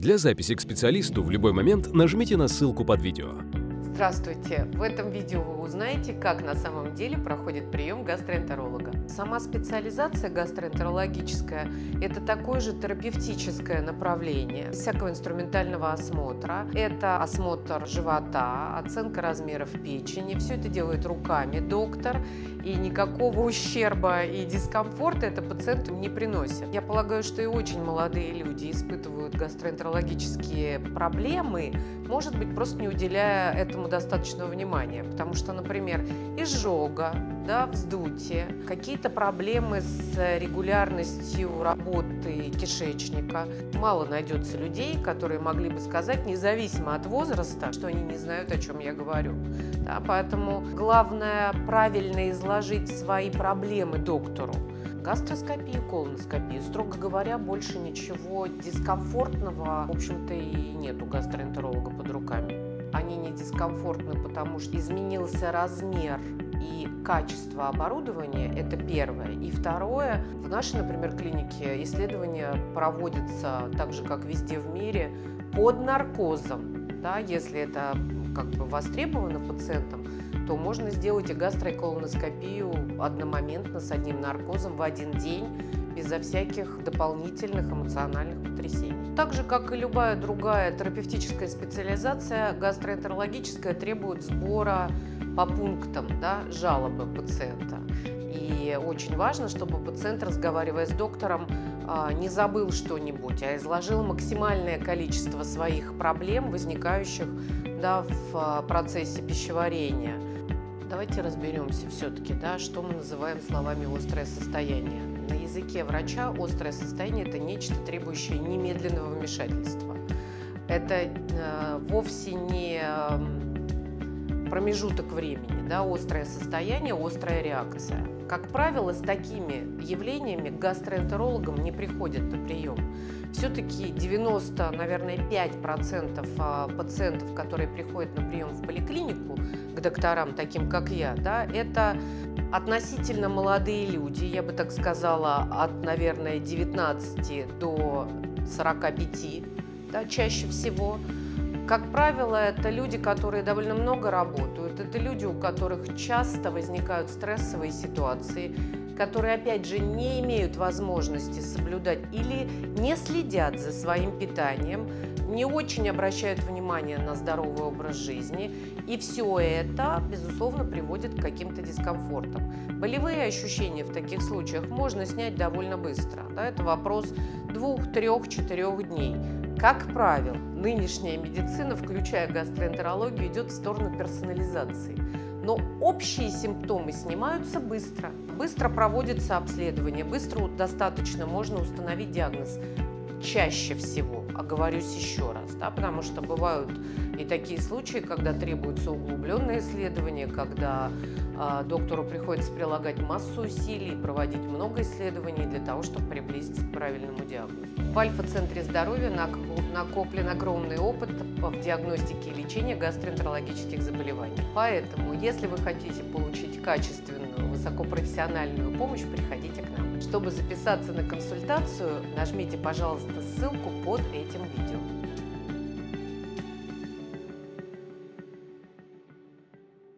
Для записи к специалисту в любой момент нажмите на ссылку под видео. Здравствуйте! В этом видео вы узнаете, как на самом деле проходит прием гастроэнтеролога. Сама специализация гастроэнтерологическая – это такое же терапевтическое направление всякого инструментального осмотра. Это осмотр живота, оценка размеров печени. Все это делает руками доктор, и никакого ущерба и дискомфорта это пациенту не приносит. Я полагаю, что и очень молодые люди испытывают гастроэнтерологические проблемы, может быть, просто не уделяя этому достаточного внимания. Потому что, например, изжога, да, вздутие, какие-то проблемы с регулярностью работы кишечника. Мало найдется людей, которые могли бы сказать, независимо от возраста, что они не знают, о чем я говорю. Да, поэтому главное правильно изложить свои проблемы доктору. Гастроскопию, колоноскопию, строго говоря, больше ничего дискомфортного, в общем-то, и нет у гастроэнтеролога под руками. Они не дискомфортны, потому что изменился размер и качество оборудования – это первое. И второе, в нашей, например, клинике исследования проводятся так же, как везде в мире, под наркозом. Да, если это как бы востребовано пациентам, то можно сделать и гастроэколоноскопию одномоментно с одним наркозом в один день, безо всяких дополнительных эмоциональных потрясений. Так же, как и любая другая терапевтическая специализация, гастроэнтерологическая требует сбора по пунктам да, жалобы пациента. И очень важно, чтобы пациент, разговаривая с доктором, а, не забыл что-нибудь, а изложил максимальное количество своих проблем, возникающих да, в а, процессе пищеварения. Давайте разберемся все-таки, да, что мы называем словами «острое состояние». На языке врача острое состояние – это нечто, требующее немедленного вмешательства. Это э, вовсе не промежуток времени, да, острое состояние, острая реакция. Как правило, с такими явлениями к гастроэнтерологам не приходят на прием. Все-таки 90, наверное, 5% а, пациентов, которые приходят на прием в поликлинику к докторам, таким как я, да, это относительно молодые люди, я бы так сказала, от, наверное, 19 до 45, да, чаще всего. Как правило, это люди, которые довольно много работают, это люди, у которых часто возникают стрессовые ситуации, которые, опять же, не имеют возможности соблюдать или не следят за своим питанием, не очень обращают внимание на здоровый образ жизни. И все это, безусловно, приводит к каким-то дискомфортам. Болевые ощущения в таких случаях можно снять довольно быстро. Да, это вопрос двух, трех, четырех дней. Как правило, нынешняя медицина, включая гастроэнтерологию, идет в сторону персонализации. Но общие симптомы снимаются быстро. Быстро проводится обследование, быстро достаточно можно установить диагноз. Чаще всего, оговорюсь еще раз, да, потому что бывают и такие случаи, когда требуется углубленное исследование, когда доктору приходится прилагать массу усилий, проводить много исследований для того, чтобы приблизиться к правильному диагнозу. В Альфа-центре здоровья накоплен огромный опыт в диагностике и лечении гастроэнтерологических заболеваний. Поэтому, если вы хотите получить качественную, высокопрофессиональную помощь, приходите к нам. Чтобы записаться на консультацию, нажмите, пожалуйста, ссылку под этим видео.